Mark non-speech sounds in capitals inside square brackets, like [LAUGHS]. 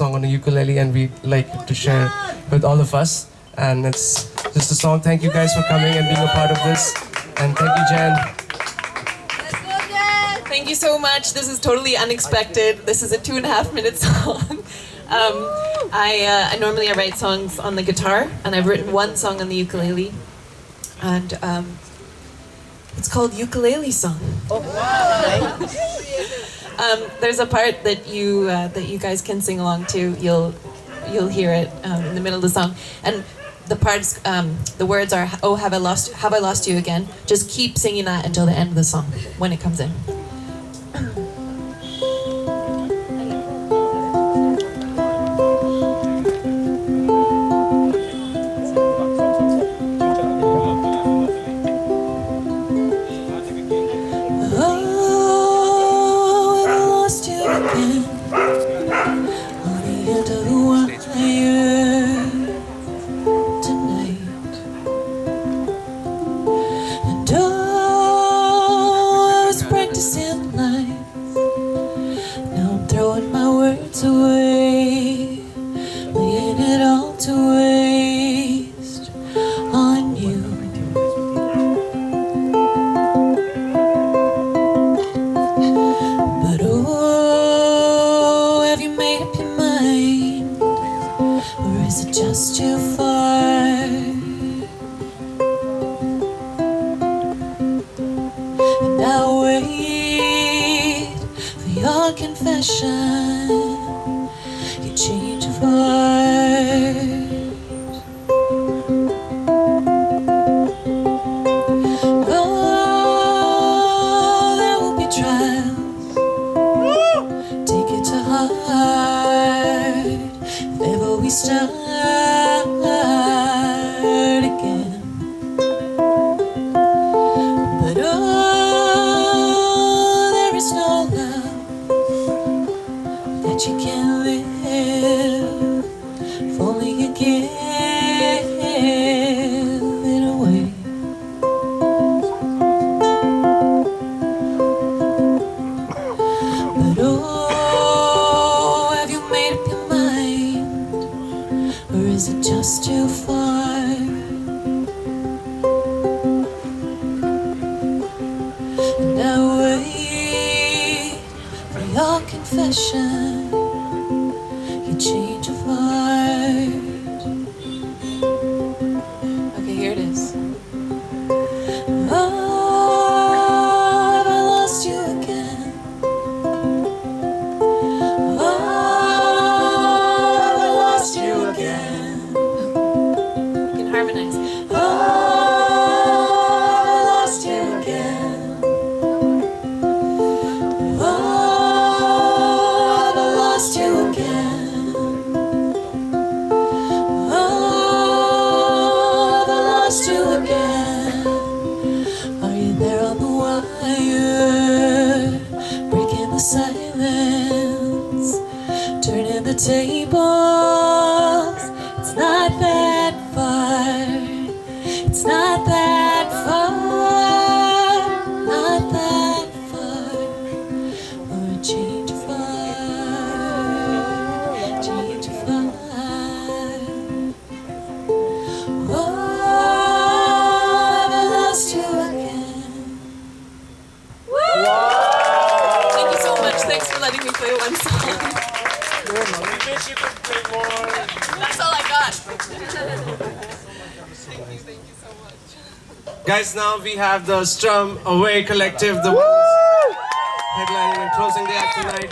song on the ukulele, and we like to share with all of us. And it's just a song. Thank you guys for coming and being a part of this. And thank you, Jen. Thank you so much. This is totally unexpected. This is a two and a half minute [LAUGHS] song. Um, I, uh, I normally I write songs on the guitar, and I've written one song on the ukulele, and um, it's called Ukulele Song. [LAUGHS] [LAUGHS] um, there's a part that you uh, that you guys can sing along to. You'll you'll hear it um, in the middle of the song, and the parts um, the words are Oh, have I lost have I lost you again? Just keep singing that until the end of the song when it comes in. Away, your your change of heart. Oh, there will be trials. Take it to heart. Ever we start live. If only you give it away. But oh, have you made up your mind? Or is it just too far? And I wait for your confession, tables. It's not that far. It's not that far. Not that far. Or a change of heart. Change of heart. Oh, have lost you again? Woo! Thank you so much. Thanks for letting me play one song. That's all I got. thank you, thank you so much. Guys, now we have the Strum Away Collective, the ones headlining and closing the act tonight.